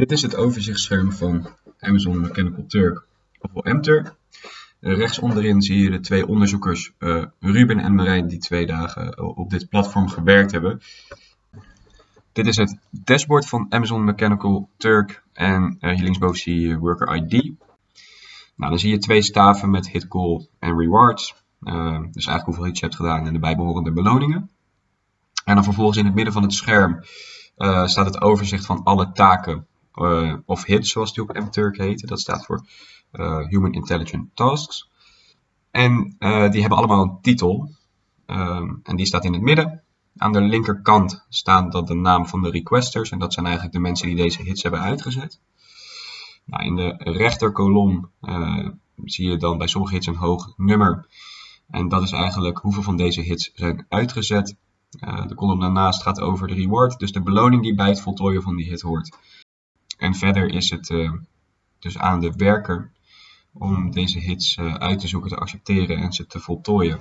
Dit is het overzichtsscherm van Amazon Mechanical Turk, ofwel MTurk. Uh, rechts onderin zie je de twee onderzoekers, uh, Ruben en Marijn, die twee dagen uh, op dit platform gewerkt hebben. Dit is het dashboard van Amazon Mechanical Turk en hier linksboven zie je Worker ID. Nou, dan zie je twee staven met hit goal en rewards. dus eigenlijk hoeveel hits je hebt gedaan en de bijbehorende beloningen. En dan vervolgens in het midden van het scherm staat het overzicht van alle taken uh, of HITS, zoals die op MTurk heet. Dat staat voor uh, Human Intelligent Tasks. En uh, die hebben allemaal een titel. Um, en die staat in het midden. Aan de linkerkant staan dan de naam van de requesters. En dat zijn eigenlijk de mensen die deze hits hebben uitgezet. Nou, in de rechterkolom zie je dan bij sommige hits een hoog nummer. En dat is eigenlijk hoeveel van deze hits zijn uitgezet. de kolom daarnaast gaat over de reward, dus de beloning die bij het voltooien van die hit hoort. En verder is het uh, dus aan de werker om deze hits uh, uit te zoeken, te accepteren en ze te voltooien.